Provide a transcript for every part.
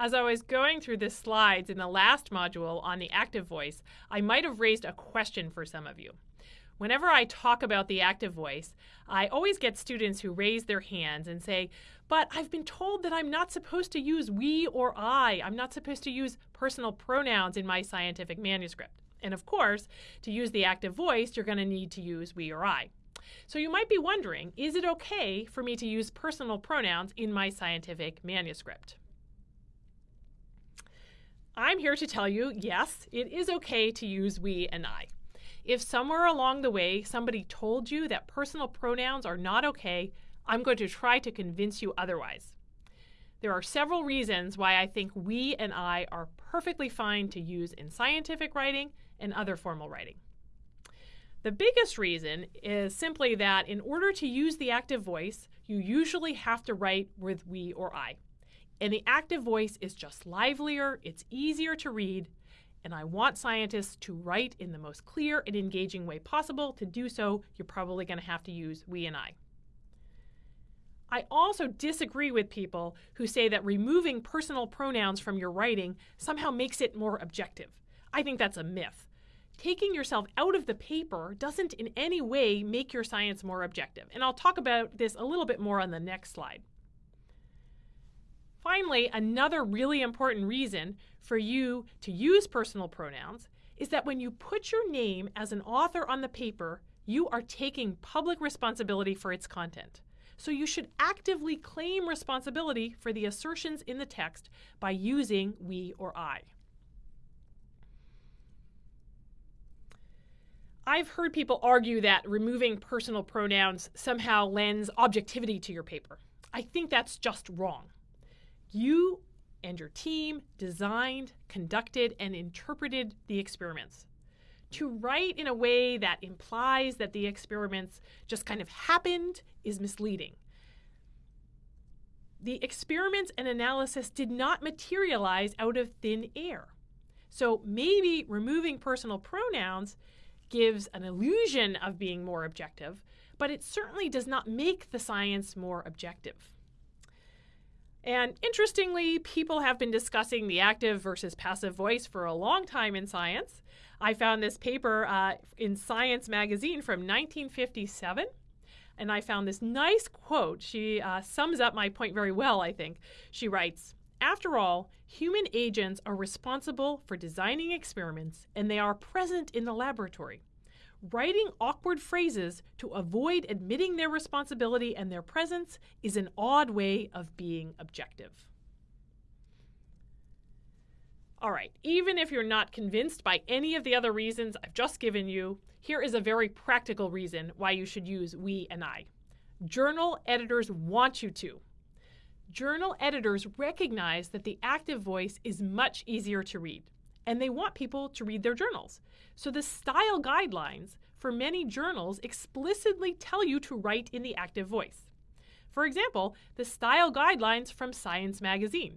As I was going through the slides in the last module on the active voice, I might have raised a question for some of you. Whenever I talk about the active voice, I always get students who raise their hands and say, but I've been told that I'm not supposed to use we or I. I'm not supposed to use personal pronouns in my scientific manuscript. And of course, to use the active voice, you're going to need to use we or I. So you might be wondering, is it okay for me to use personal pronouns in my scientific manuscript? I'm here to tell you, yes, it is okay to use we and I. If somewhere along the way somebody told you that personal pronouns are not okay, I'm going to try to convince you otherwise. There are several reasons why I think we and I are perfectly fine to use in scientific writing and other formal writing. The biggest reason is simply that in order to use the active voice, you usually have to write with we or I. And the active voice is just livelier, it's easier to read, and I want scientists to write in the most clear and engaging way possible. To do so, you're probably going to have to use we and I. I also disagree with people who say that removing personal pronouns from your writing somehow makes it more objective. I think that's a myth. Taking yourself out of the paper doesn't in any way make your science more objective, and I'll talk about this a little bit more on the next slide. Finally, another really important reason for you to use personal pronouns is that when you put your name as an author on the paper, you are taking public responsibility for its content. So you should actively claim responsibility for the assertions in the text by using we or I. I've heard people argue that removing personal pronouns somehow lends objectivity to your paper. I think that's just wrong. You and your team designed, conducted, and interpreted the experiments. To write in a way that implies that the experiments just kind of happened is misleading. The experiments and analysis did not materialize out of thin air. So maybe removing personal pronouns gives an illusion of being more objective, but it certainly does not make the science more objective. And interestingly, people have been discussing the active versus passive voice for a long time in science. I found this paper uh, in Science magazine from 1957, and I found this nice quote. She uh, sums up my point very well, I think. She writes After all, human agents are responsible for designing experiments, and they are present in the laboratory. Writing awkward phrases to avoid admitting their responsibility and their presence is an odd way of being objective. All right, even if you're not convinced by any of the other reasons I've just given you, here is a very practical reason why you should use we and I. Journal editors want you to. Journal editors recognize that the active voice is much easier to read and they want people to read their journals. So the style guidelines for many journals explicitly tell you to write in the active voice. For example, the style guidelines from Science magazine.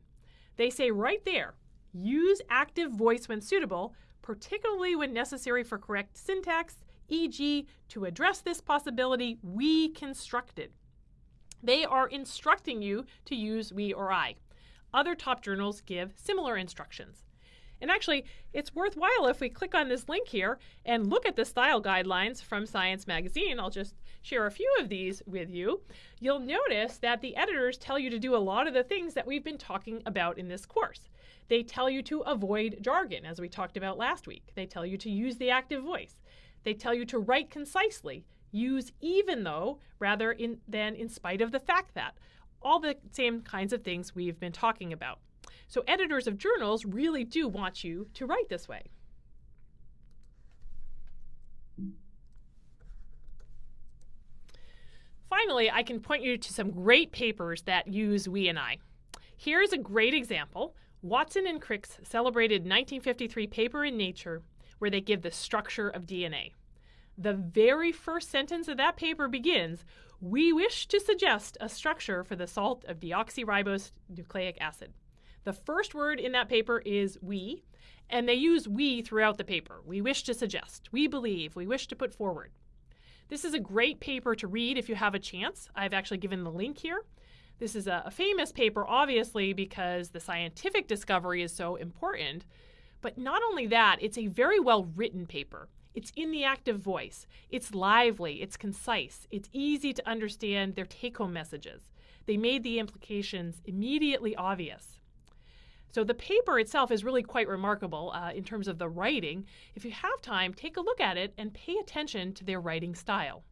They say right there, use active voice when suitable, particularly when necessary for correct syntax, e.g., to address this possibility, we constructed. They are instructing you to use we or I. Other top journals give similar instructions. And actually, it's worthwhile if we click on this link here and look at the style guidelines from Science Magazine. I'll just share a few of these with you. You'll notice that the editors tell you to do a lot of the things that we've been talking about in this course. They tell you to avoid jargon, as we talked about last week. They tell you to use the active voice. They tell you to write concisely, use even though rather in, than in spite of the fact that. All the same kinds of things we've been talking about. So editors of journals really do want you to write this way. Finally, I can point you to some great papers that use we and I. Here's a great example. Watson and Crick's celebrated 1953 paper in Nature where they give the structure of DNA. The very first sentence of that paper begins, we wish to suggest a structure for the salt of deoxyribose nucleic acid. The first word in that paper is we, and they use we throughout the paper. We wish to suggest, we believe, we wish to put forward. This is a great paper to read if you have a chance. I've actually given the link here. This is a, famous paper, obviously, because the scientific discovery is so important. But not only that, it's a very well written paper. It's in the active voice, it's lively, it's concise, it's easy to understand their take home messages. They made the implications immediately obvious. So the paper itself is really quite remarkable uh, in terms of the writing. If you have time, take a look at it and pay attention to their writing style.